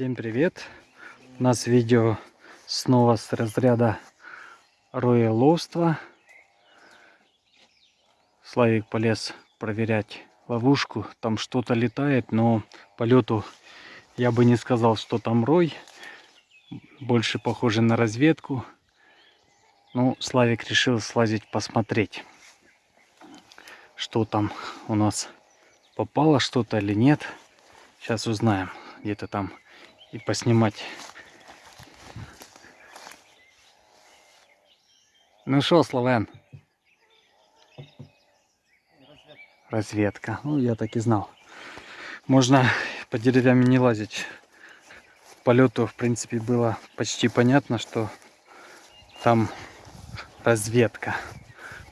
Всем привет! У нас видео снова с разряда роеловства. Славик полез проверять ловушку. Там что-то летает, но полету я бы не сказал, что там рой. Больше похоже на разведку. Ну, Славик решил слазить посмотреть, что там у нас попало что-то или нет. Сейчас узнаем. Где-то там и поснимать. Ну что, Славен? Разведка. Ну, я так и знал. Можно по деревьям не лазить. Полету, в принципе, было почти понятно, что там разведка.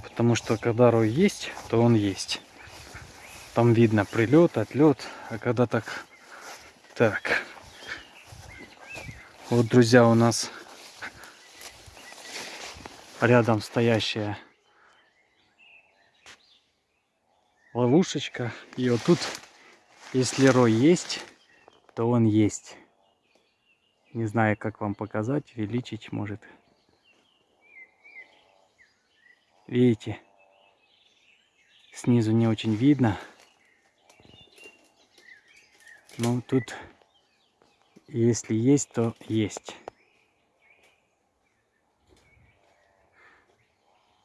Потому что когда рой есть, то он есть. Там видно прилет, отлет. А когда так... Так. Вот, друзья, у нас рядом стоящая ловушечка. И вот тут, если рой есть, то он есть. Не знаю, как вам показать, увеличить может. Видите? Снизу не очень видно. Ну, тут если есть, то есть.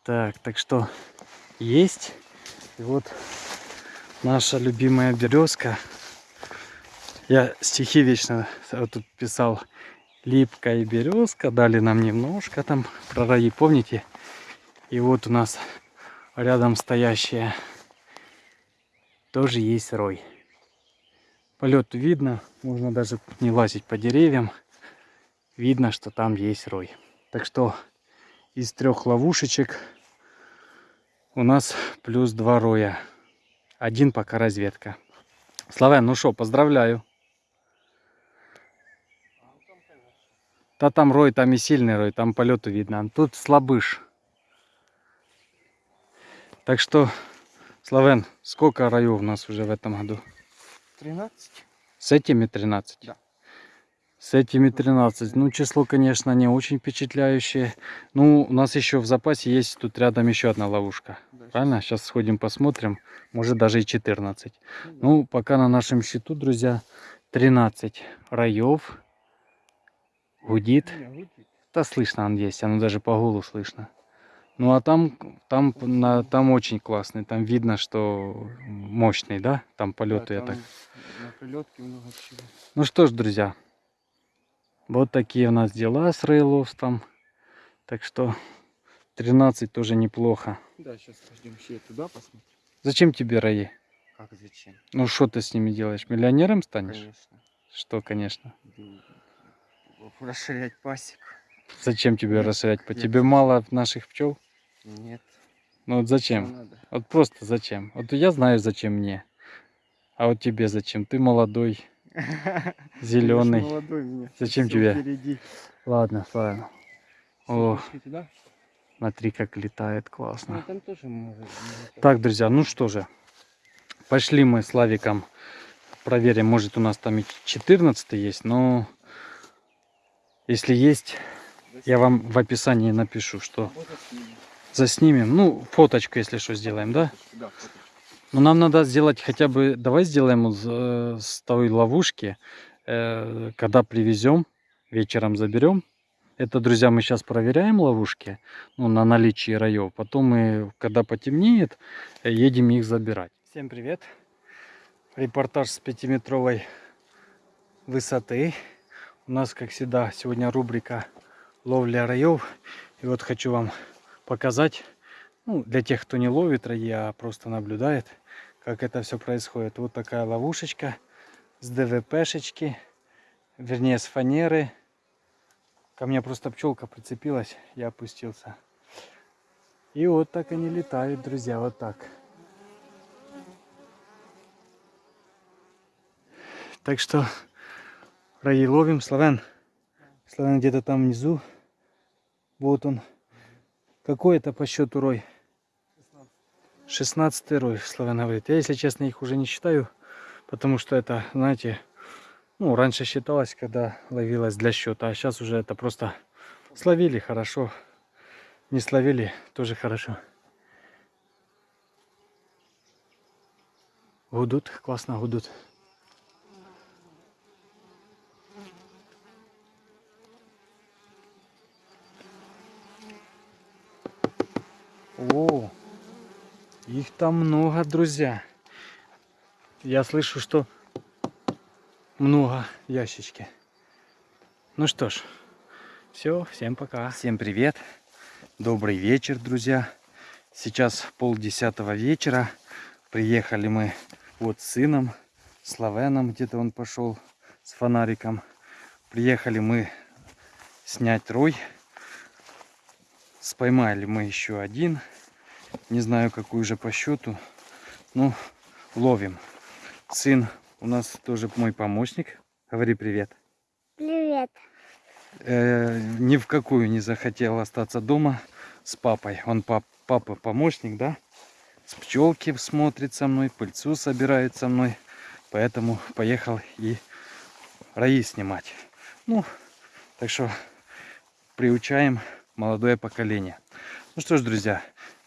Так, так что есть. И вот наша любимая березка. Я стихи вечно тут писал. Липкая березка. Дали нам немножко там про раи, помните? И вот у нас рядом стоящая тоже есть рой. Полет видно, можно даже не лазить по деревьям. Видно, что там есть рой. Так что из трех ловушечек у нас плюс два роя. Один пока разведка. Славян, ну что, поздравляю. Да там рой, там и сильный рой, там полету видно. Тут слабыш. Так что, Славен, сколько роев у нас уже в этом году? 13. С этими 13? Да. С этими 13. Ну, число, конечно, не очень впечатляющее. Ну, у нас еще в запасе есть тут рядом еще одна ловушка. Да, Правильно? Сейчас сходим посмотрим. Может даже и 14. Ну, да. ну, пока на нашем счету, друзья, 13 раев. Гудит. Не, гудит. Да слышно он есть, оно даже по гулу слышно. Ну а там, там, на, там очень классный, там видно, что мощный, да? Там полеты, да, там я так. На прилетке много всего. Ну что ж, друзья, вот такие у нас дела с рейловством. Так что 13 тоже неплохо. Да, сейчас пойдем все туда посмотрим. Зачем тебе раи? Как зачем? Ну что ты с ними делаешь? Миллионером станешь? Конечно. Что, конечно? Расширять пасеку. Зачем тебе нет, расширять? По тебе мало наших пчел? Нет. Ну вот зачем? Вот просто зачем? Вот я знаю, зачем мне. А вот тебе зачем? Ты молодой, зеленый. молодой мне. Зачем Все тебе? Впереди. Ладно, ладно. О, смотри, как летает, классно. Ну, может, так, друзья, ну что же. Пошли мы с Лавиком проверим. Может у нас там и 14 есть, но если есть, я вам в описании напишу, что заснимем. Ну, фоточку, если что, сделаем, да? Да, Но нам надо сделать хотя бы, давай сделаем э, с той ловушки, э, когда привезем, вечером заберем. Это, друзья, мы сейчас проверяем ловушки ну, на наличие раев. Потом мы, когда потемнеет, едем их забирать. Всем привет! Репортаж с пятиметровой высоты. У нас, как всегда, сегодня рубрика ловля раев. И вот хочу вам показать, ну, для тех, кто не ловит раи, а просто наблюдает, как это все происходит. Вот такая ловушечка с ДВПшечки, вернее с фанеры. Ко мне просто пчелка прицепилась, я опустился. И вот так они летают, друзья, вот так. Так что раи ловим. Славян, Славян где-то там внизу. Вот он. Какой это по счету рой? 16 рой, Славян говорит. Я, если честно, их уже не считаю, потому что это, знаете, Ну, раньше считалось, когда ловилось для счета, а сейчас уже это просто словили хорошо. Не словили тоже хорошо. Гудут, классно гудут. О, их там много, друзья. Я слышу, что много ящички. Ну что ж, все, всем пока. Всем привет. Добрый вечер, друзья. Сейчас полдесятого вечера. Приехали мы вот с сыном, с Лавеном, где-то он пошел с фонариком. Приехали мы снять рой. Споймали мы еще один. Не знаю, какой уже по счету. Ну, ловим. Сын у нас тоже мой помощник. Говори привет. Привет. Э, ни в какую не захотел остаться дома с папой. Он пап, папа помощник, да? С пчелки смотрит со мной, пыльцу собирает со мной. Поэтому поехал и раи снимать. Ну, так что приучаем молодое поколение. Ну что ж, друзья,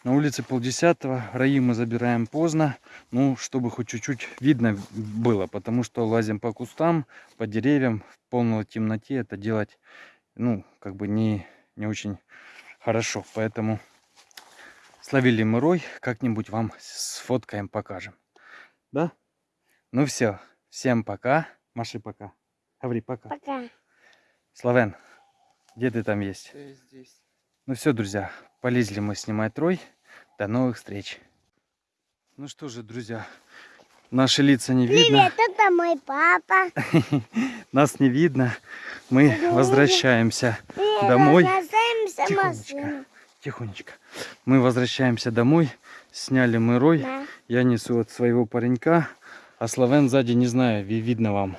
на улице полдесятого, раи мы забираем поздно, ну, чтобы хоть чуть-чуть видно было, потому что лазим по кустам, по деревьям, в полной темноте это делать, ну, как бы не, не очень хорошо, поэтому словили мы рой, как-нибудь вам сфоткаем, покажем, да? Ну все, всем пока, Маши пока, говори пока. Пока. Славен, где ты там есть? Я здесь? Ну все, друзья, полезли мы снимать рой. До новых встреч. Ну что же, друзья, наши лица не видно. Привет, это мой папа. Нас не видно. Мы возвращаемся Домой. Тихонечко. тихонечко. Мы возвращаемся домой. Сняли мы рой. Да. Я несу от своего паренька. А Славен сзади, не знаю, ви- видно вам.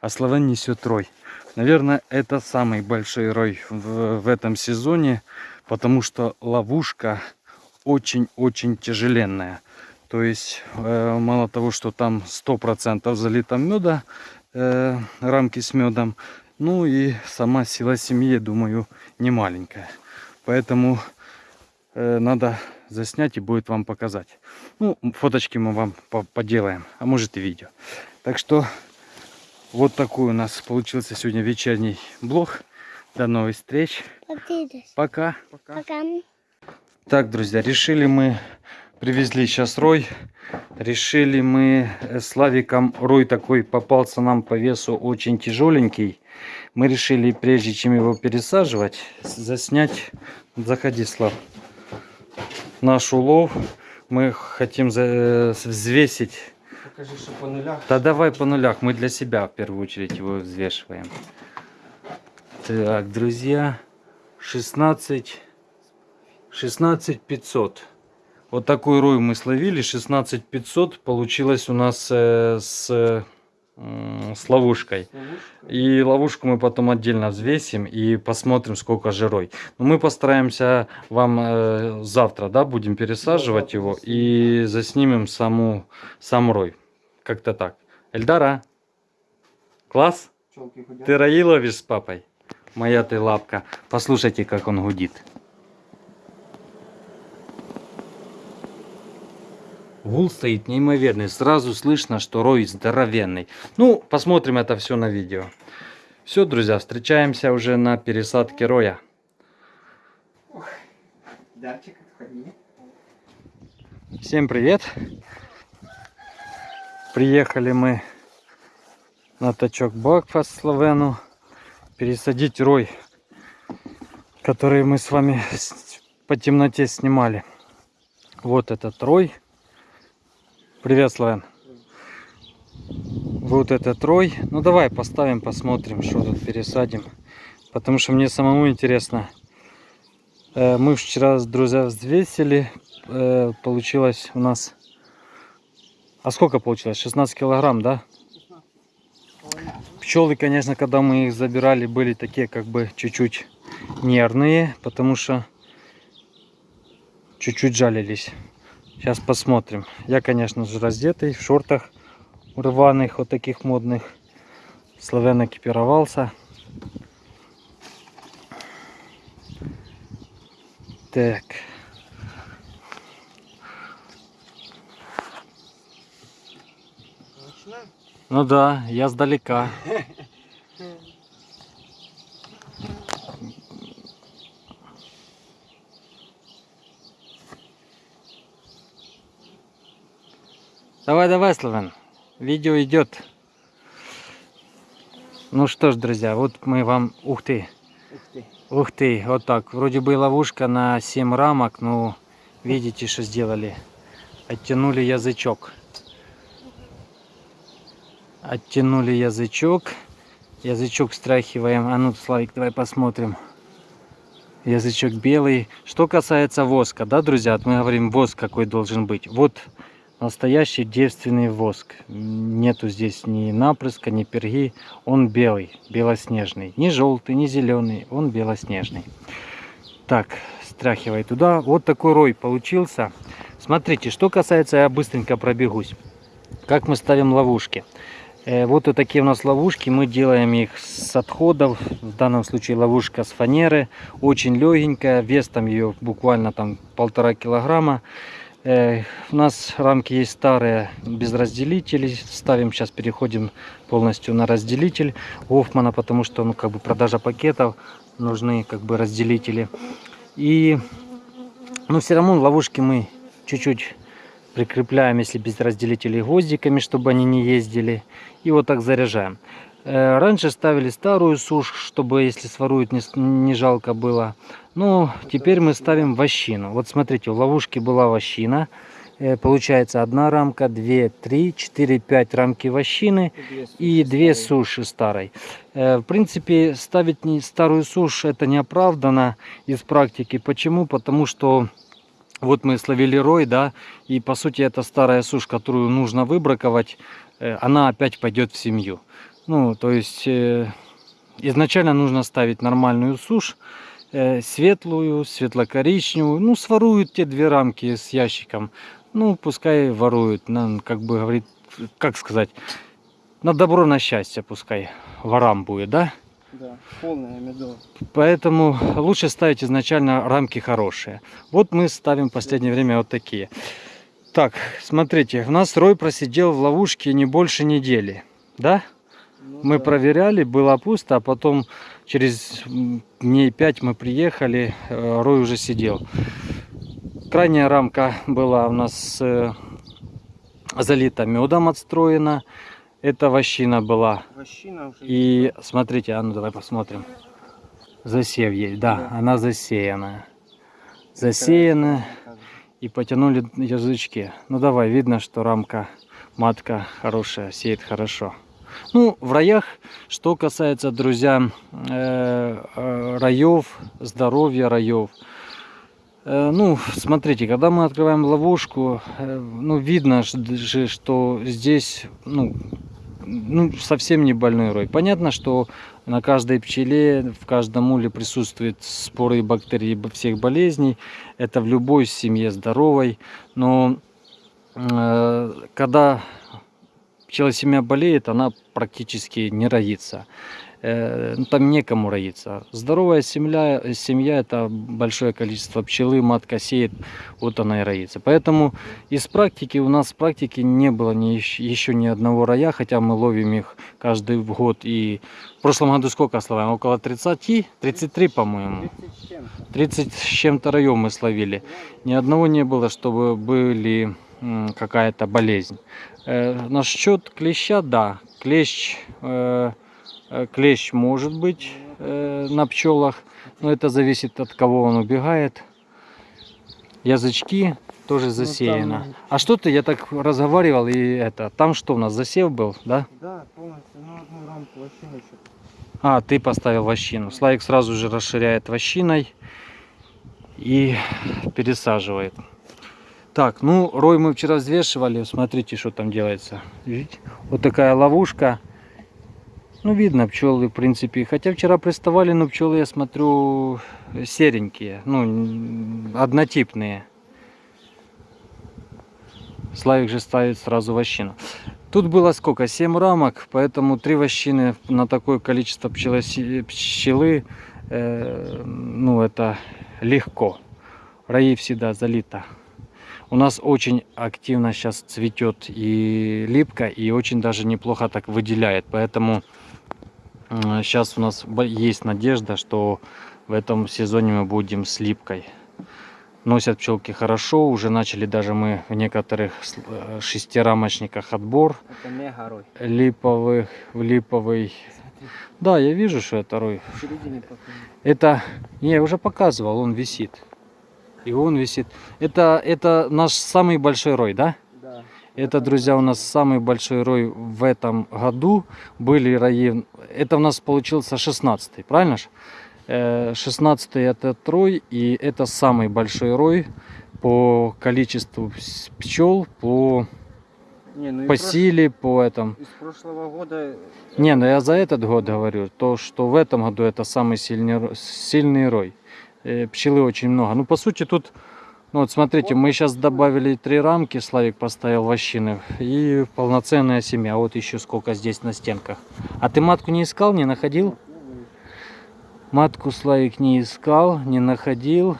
А Славен несет рой. Наверное, это самый большой рой в, в этом сезоне, потому что ловушка очень-очень тяжеленная. То есть, э, мало того, что там 100% залито меда, э, рамки с медом, ну и сама сила семьи, думаю, не маленькая. Поэтому э, надо заснять и будет вам показать. Ну, фоточки мы вам по- поделаем, а может и видео. Так что вот такой у нас получился сегодня вечерний блог. До новых встреч. Пока. Пока. Пока. Так, друзья, решили мы, привезли сейчас рой. Решили мы э, с Лавиком, рой такой попался нам по весу очень тяжеленький. Мы решили, прежде чем его пересаживать, заснять, заходи, Слав, наш улов. Мы хотим э, взвесить Покажи, что по нулях. да давай по нулях, мы для себя в первую очередь его взвешиваем. Так, друзья, 16, 16 500. Вот такой рой мы словили, 16 500 получилось у нас э, с, м, с ловушкой. Ловушка. И ловушку мы потом отдельно взвесим и посмотрим, сколько же рой. Но мы постараемся вам э, завтра, да, будем пересаживать его и заснимем саму, сам рой. Как-то так. Эльдара, класс? Ты раи ловишь с папой? Моя ты лапка. Послушайте, как он гудит. Гул стоит неимоверный. Сразу слышно, что рой здоровенный. Ну, посмотрим это все на видео. Все, друзья, встречаемся уже на пересадке роя. Дарчик, отходи. Всем привет! Приехали мы на тачок Бакфаст Словену пересадить рой, который мы с вами по темноте снимали. Вот этот рой. Привет, Словен. Вот этот рой. Ну давай поставим, посмотрим, что тут пересадим. Потому что мне самому интересно. Э, Мы вчера, друзья, взвесили. Э, Получилось у нас... А сколько получилось? 16 килограмм, да? Пчелы, конечно, когда мы их забирали, были такие как бы чуть-чуть нервные, потому что чуть-чуть жалились. Сейчас посмотрим. Я, конечно же, раздетый, в шортах рваных, вот таких модных. Славян экипировался. Так. Ну да, я сдалека. Давай, давай, Славян. Видео идет. Ну что ж, друзья, вот мы вам... Ух ты, Ух ты. ух ты, вот так. Вроде бы ловушка на 7 рамок, но видите, что сделали. Оттянули язычок. Оттянули язычок. Язычок встряхиваем. А ну, Славик, давай посмотрим. Язычок белый. Что касается воска, да, друзья, вот мы говорим, воск какой должен быть. Вот настоящий девственный воск. Нету здесь ни напрыска, ни перги. Он белый, белоснежный. Не желтый, не зеленый, он белоснежный. Так, стряхивай туда. Вот такой рой получился. Смотрите, что касается, я быстренько пробегусь. Как мы ставим ловушки. Э, Вот вот такие у нас ловушки. Мы делаем их с отходов. В данном случае ловушка с фанеры. Очень легенькая. Вес там ее буквально там полтора килограмма. У нас рамки есть старые без разделителей. Ставим сейчас, переходим полностью на разделитель Гофмана, потому что ну как бы продажа пакетов нужны как бы разделители. И но все равно ловушки мы чуть-чуть прикрепляем, если без разделителей, гвоздиками, чтобы они не ездили. И вот так заряжаем. Э, Раньше ставили старую сушь, чтобы если своруют не, не жалко было. Ну, теперь мы ставим вощину. Вот смотрите, в ловушке была вощина. Э, Получается одна рамка, две, три, четыре, пять рамки вощины и две суши старой. Э, В принципе, ставить старую сушь это неоправданно из практики. Почему? Потому что вот мы словили рой, да, и по сути это старая сушь, которую нужно выбраковать, она опять пойдет в семью. Ну, то есть э, изначально нужно ставить нормальную сушь, э, светлую, светло-коричневую. Ну, своруют те две рамки с ящиком. Ну, пускай воруют. Нам, как бы говорит, как сказать, на добро, на счастье пускай ворам будет, да? Да, полная медова. Поэтому лучше ставить изначально рамки хорошие. Вот мы ставим в последнее время вот такие. Так, смотрите, у нас рой просидел в ловушке не больше недели. Да? Ну Мы да. проверяли, было пусто, а потом через дней 5 мы приехали, э, рой уже сидел. Крайняя рамка была у нас э, залита медом отстроена. Это вощина была. Вощина уже И смотрите, а ну давай посмотрим. Засев есть, да, Да. она засеянная. Засеяна и потянули язычки. Ну давай, видно, что рамка матка хорошая, сеет хорошо. Ну, в раях, что касается, друзья, э, э, раев, здоровья раев. Э, ну, смотрите, когда мы открываем ловушку, ну, видно же, что здесь, ну, ну, совсем не больной рой. Понятно, что на каждой пчеле, в каждом уле присутствуют споры и бактерии всех болезней. Это в любой семье здоровой. Но э, когда пчелосемья болеет, она практически не роится. Э, ну, там некому роиться. Здоровая семья, семья это большое количество пчелы, матка сеет, вот она и роится. Поэтому из практики у нас в практике не было ни, еще ни одного роя, хотя мы ловим их каждый год. И в прошлом году сколько словаем? Около 30, 33, по-моему. 30 с чем-то. 30 с чем-то раем мы словили. Ни одного не было, чтобы были какая-то болезнь. Э, насчет клеща, да, клещ, э, э, клещ может быть на пчелах, но это зависит от кого он убегает. Язычки тоже засеяно. там- А что ты, я так разговаривал и это, там что у нас засев был, да? Да, полностью. Ну, одну рамку вощины еще. А, ты поставил вощину. Славик сразу же расширяет вощиной и пересаживает. Так, ну, рой мы вчера взвешивали. Смотрите, что там делается. Видите? Вот такая ловушка. Ну, видно пчелы, в принципе. Хотя вчера приставали, но пчелы, я смотрю, серенькие. Ну, однотипные. Славик же ставит сразу вощину. Тут было сколько? 7 рамок, поэтому три вощины на такое количество пчелоси- пчелы, э, ну это легко. Раи всегда залито. У нас очень активно сейчас цветет и липка, и очень даже неплохо так выделяет. Поэтому сейчас у нас есть надежда, что в этом сезоне мы будем с липкой. Носят пчелки хорошо, уже начали даже мы в некоторых э, шестирамочниках отбор Это мега рой. липовых, в липовый. Смотри, Да, я вижу, что это рой. в середине покажи. Это, не, я уже показывал, он висит. И он висит. Это, это наш самый большой рой, да? Да. Это, друзья, у нас самый большой рой в этом году. Были раи... Это у нас получился 16 правильно ж? 16 это трой, и это самый большой рой по количеству пчел, по, Не, ну по прош- силе, по этому. Из прошлого года... Не, ну я за этот год говорю, то, что в этом году это самый сильный, сильный рой. Э, Пчелы очень много. Ну, по сути, тут, ну вот смотрите, мы сейчас добавили три рамки, Славик поставил вощины, и полноценная семья. Вот еще сколько здесь на стенках. А ты матку не искал, не находил? Матку Славик не искал, не находил.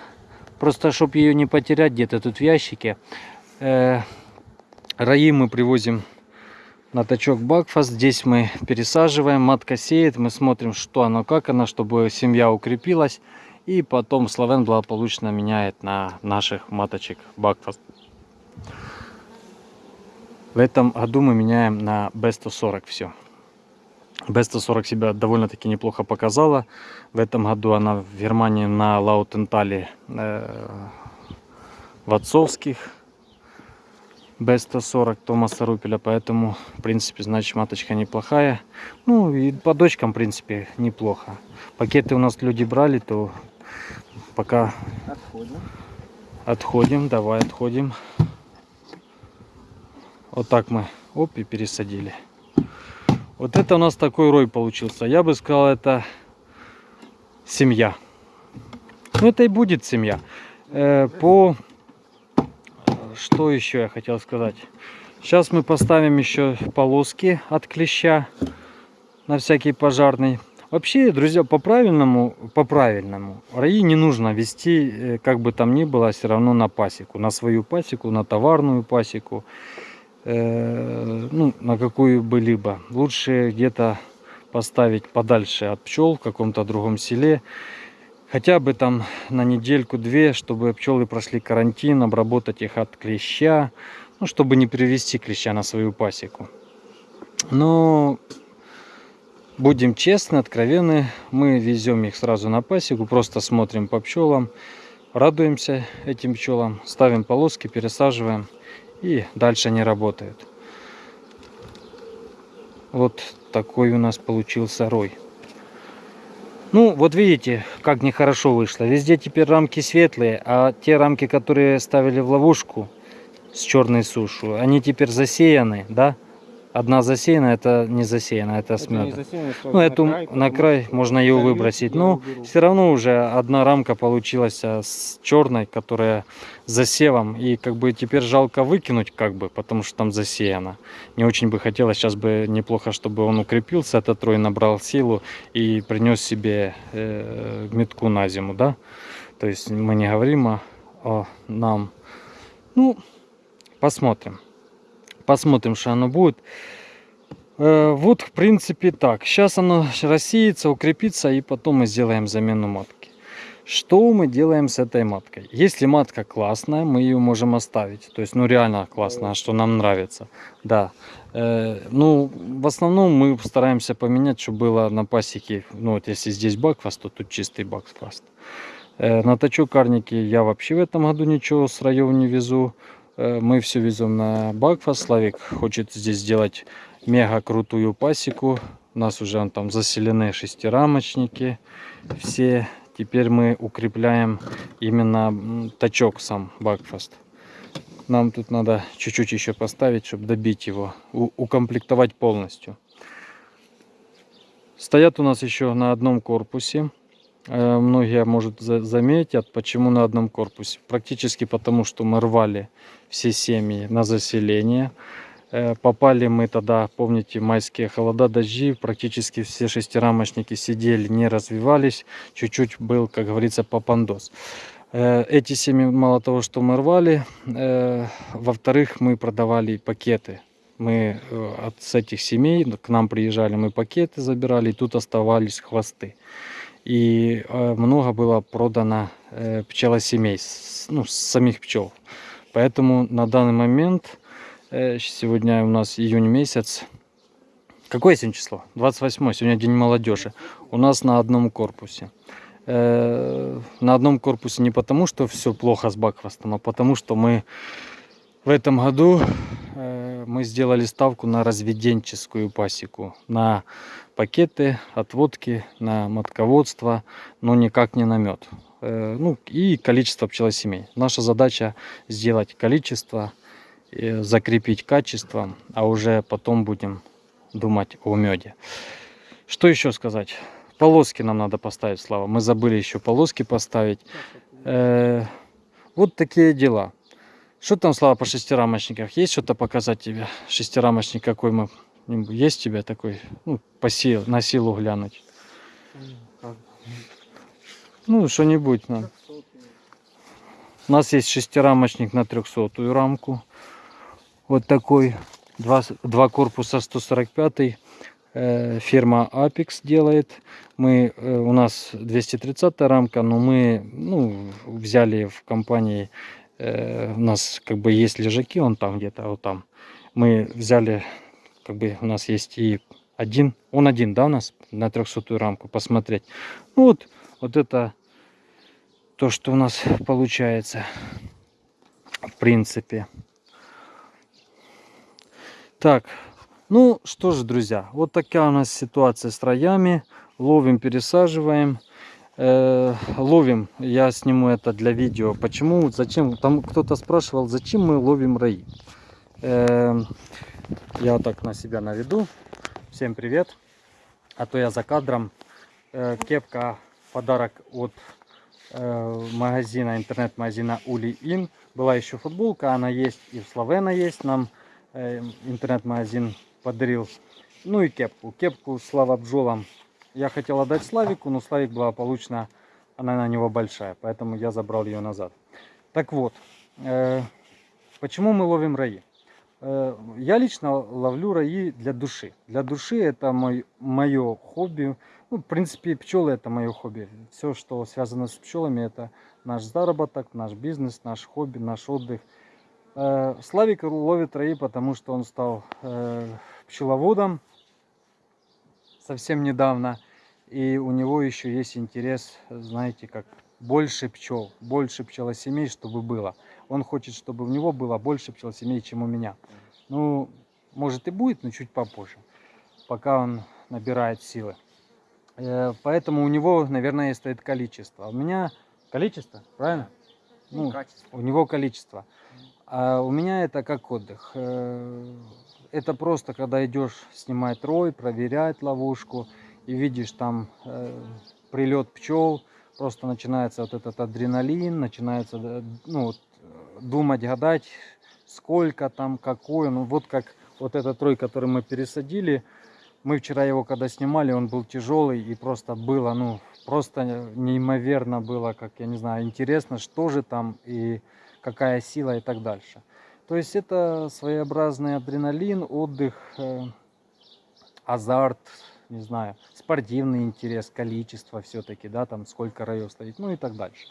Просто, чтобы ее не потерять где-то тут в ящике. э, раи мы привозим на тачок Бакфаст. Здесь мы пересаживаем, матка сеет, мы смотрим, что оно, как оно, чтобы семья укрепилась. И потом Славен благополучно меняет на наших маточек Бакфаст. В этом году мы меняем на B140 все. B140 себя довольно-таки неплохо показала. В этом году она в Германии на Лаутентале э, в отцовских B140 Томаса Рупеля, поэтому, в принципе, значит, маточка неплохая. Ну, и по дочкам, в принципе, неплохо. Пакеты у нас люди брали, то пока Отходим. отходим, давай отходим. Вот так мы, оп, и пересадили. Вот это у нас такой рой получился. Я бы сказал, это семья. Ну, это и будет семья. Э, по... Что еще я хотел сказать? Сейчас мы поставим еще полоски от клеща на всякий пожарный. Вообще, друзья, по правильному, по правильному, раи не нужно вести, э, как бы там ни было, все равно на пасеку, на свою пасеку, на товарную пасеку, э, ну, на какую бы либо. Лучше где-то поставить подальше от пчел в каком-то другом селе, хотя бы там на недельку-две, чтобы пчелы прошли карантин, обработать их от клеща, ну, чтобы не привести клеща на свою пасеку. Но будем честны, откровенны, мы везем их сразу на пасеку, просто смотрим по пчелам, радуемся этим пчелам, ставим полоски, пересаживаем и дальше они работают. Вот такой у нас получился рой. Ну, вот видите, как нехорошо вышло. Везде теперь рамки светлые, а те рамки, которые ставили в ловушку с черной сушу, они теперь засеяны, да? Одна засеяна, это не засеяна, это с Это не медом. засеяно, что Ну, эту край, на край можно ее выбросить. Но уберу. все равно уже одна рамка получилась а, с черной, которая с засевом. И как бы теперь жалко выкинуть, как бы, потому что там засеяно. Не очень бы хотелось, сейчас бы неплохо, чтобы он укрепился, этот трой набрал силу и принес себе э, метку на зиму, да. То есть мы не говорим о, о нам. Ну, посмотрим. Посмотрим, что оно будет. Э, Вот, в принципе, так. Сейчас оно рассеется, укрепится, и потом мы сделаем замену матки. Что мы делаем с этой маткой? Если матка классная, мы ее можем оставить. То есть, ну, реально классная, что нам нравится. Да. Э, ну, в основном мы стараемся поменять, чтобы было на пасеке. Ну, вот если здесь бакфаст, то тут чистый бакфаст. Э, на точок карники я вообще в этом году ничего с раев не везу. Э, мы все везем на бакфаст. Славик хочет здесь сделать мега крутую пасеку. У нас уже там заселены шестирамочники все. Теперь мы укрепляем именно тачок сам Бакфаст. Нам тут надо чуть-чуть еще поставить, чтобы добить его, укомплектовать полностью. Стоят у нас еще на одном корпусе. Э, Многие, может, за- заметят, почему на одном корпусе. Практически потому, что мы рвали все семьи на заселение. Э, Попали мы тогда, помните, майские холода, дожди, практически все шестирамочники сидели, не развивались, чуть-чуть был, как говорится, попандос. Э, Эти семьи, мало того, что мы рвали, во-вторых, мы продавали пакеты. Мы от с этих семей к нам приезжали, мы пакеты забирали, и тут оставались хвосты. И э, много было продано э, пчелосемей, ну, самих пчел. Поэтому на данный момент, э, сегодня у нас июнь месяц, какое сегодня число? 28 сегодня день молодежи. У нас на одном корпусе. На одном корпусе не потому, что все плохо с Бакфастом, а потому, что мы в этом году мы сделали ставку на разведенческую пасеку, на пакеты, отводки, на матководство, но никак не на мед. Э, ну и количество пчелосемей. Наша задача сделать количество, э, закрепить качество, а уже потом будем думать о меде. Что еще сказать? Полоски нам надо поставить, Слава. Мы забыли еще полоски поставить. Э, вот такие дела. Что там, Слава, по шестирамочниках? Есть что-то показать тебе? Шестирамочник какой мы... Есть тебя такой? Ну, по сил, на силу глянуть. Ну, что-нибудь нам. У нас есть шестирамочник на 300 рамку. Вот такой. Два, два корпуса 145 э, фирма Apex делает. Мы, э, у нас 230 рамка, но мы ну, взяли в компании, э, у нас как бы есть лежаки, он там где-то, вот там. Мы взяли, как бы у нас есть и один, он один, да, у нас на 300 рамку посмотреть. Ну вот, вот это то, что у нас получается, в принципе. Так, ну что же, друзья, вот такая у нас ситуация с роями. Ловим, пересаживаем. Э, ловим, я сниму это для видео. Почему, зачем, там кто-то спрашивал, зачем мы ловим раи. Э, я так на себя наведу. Всем привет. А то я за кадром. Э, кепка подарок от э, магазина, интернет-магазина Ули Ин. Была еще футболка, она есть и в Словена есть. Нам э, интернет-магазин подарил. Ну и кепку. Кепку Слава Бджолам я хотел отдать Славику, но Славик благополучно, она на него большая, поэтому я забрал ее назад. Так вот, э, почему мы ловим раи? Э, я лично ловлю раи для души. Для души это мой, мое хобби. Ну, в принципе, пчелы это мое хобби. Все, что связано с пчелами, это наш заработок, наш бизнес, наш хобби, наш отдых. Э, Славик ловит раи, потому что он стал пчеловодом совсем недавно. И у него еще есть интерес, знаете, как больше пчел, больше пчелосемей, чтобы было. Он хочет, чтобы у него было больше пчелосемей, чем у меня. Ну, может и будет, но чуть попозже, пока он набирает силы. Э, Поэтому у него, наверное, стоит количество. А У меня количество, правильно? Ну, качество. у него количество. А у меня это как отдых. Э, Это просто когда идешь снимать рой, проверять ловушку и видишь там прилет пчел, просто начинается вот этот адреналин, начинается э, ну, вот, э, думать, гадать, сколько там, какой. Ну вот как вот этот рой, который мы пересадили, мы вчера его когда снимали, он был тяжелый и просто было, ну, просто неимоверно было, как я не знаю, интересно, что же там и какая сила и так дальше. То есть это своеобразный адреналин, отдых, э, азарт, не знаю, спортивный интерес, количество все-таки, да, там сколько раев стоит, ну и так дальше.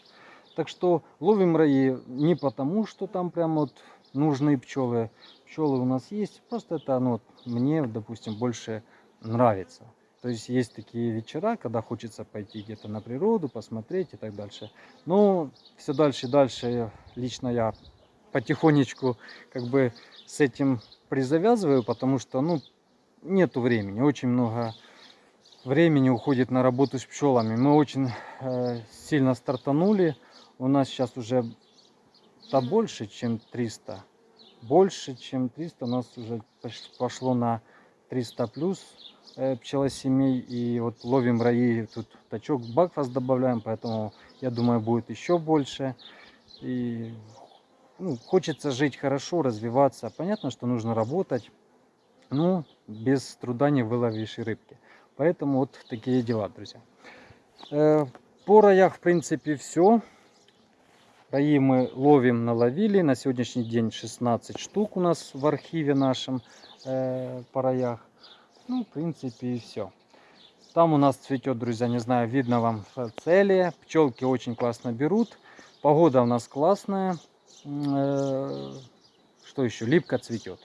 Так что ловим раи не потому, что там прям вот нужны пчелы. Пчелы у нас есть, просто это вот мне, допустим, больше нравится. То есть есть такие вечера, когда хочется пойти где-то на природу, посмотреть и так дальше. Но все дальше и дальше лично я потихонечку как бы с этим призавязываю, потому что, ну, нету времени. Очень много времени уходит на работу с пчелами. Мы очень э, сильно стартанули. У нас сейчас уже да больше, чем 300. Больше, чем 300. У нас уже пош- пошло на 300 плюс э, пчелосемей. И вот ловим раи. Тут тачок бакфас добавляем, поэтому я думаю будет еще больше. И ну, хочется жить хорошо, развиваться. Понятно, что нужно работать, но без труда не выловишь и рыбки. Поэтому вот такие дела, друзья. Э, По роях, в принципе, все. Раи мы ловим, наловили. На сегодняшний день 16 штук у нас в архиве нашем э, по роях. Ну, в принципе, и все. Там у нас цветет, друзья, не знаю, видно вам целия. Пчелки очень классно берут. Погода у нас классная. Э, Что еще? Липка цветет.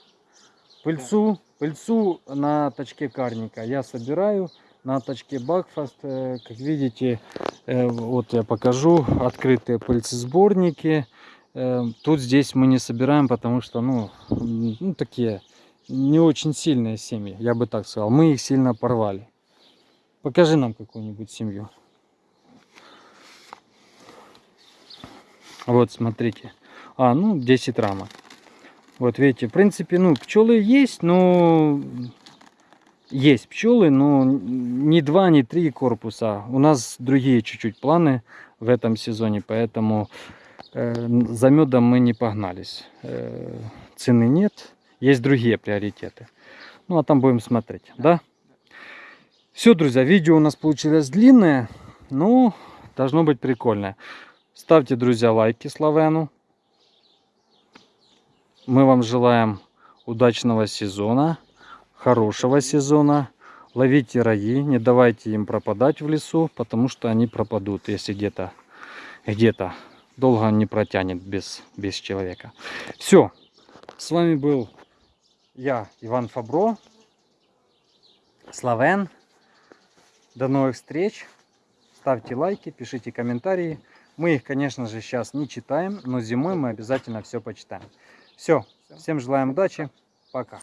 Пыльцу, пыльцу на точке карника я собираю. На точке Бакфаст, э, как видите, э, вот я покажу, открытые пыльцесборники. Э, Тут здесь мы не собираем, потому что, ну, ну такие не очень сильные семьи, я бы так сказал. Мы их сильно порвали. Покажи нам какую-нибудь семью. Вот, смотрите. А, ну, 10 рамок. Вот видите, в принципе, ну, пчелы есть, но есть пчелы, но не два, не три корпуса. У нас другие чуть-чуть планы в этом сезоне, поэтому э, за медом мы не погнались. Э, цены нет, есть другие приоритеты. Ну, а там будем смотреть, да? Все, друзья, видео у нас получилось длинное, но должно быть прикольное. Ставьте, друзья, лайки Славену. Мы вам желаем удачного сезона, хорошего сезона. Ловите раи, не давайте им пропадать в лесу, потому что они пропадут, если где-то где-то долго он не протянет без, без человека. Все, с вами был я, Иван Фабро, Славен. До новых встреч. Ставьте лайки, пишите комментарии. Мы их, конечно же, сейчас не читаем, но зимой мы обязательно все почитаем. Все. Всем желаем удачи. Пока.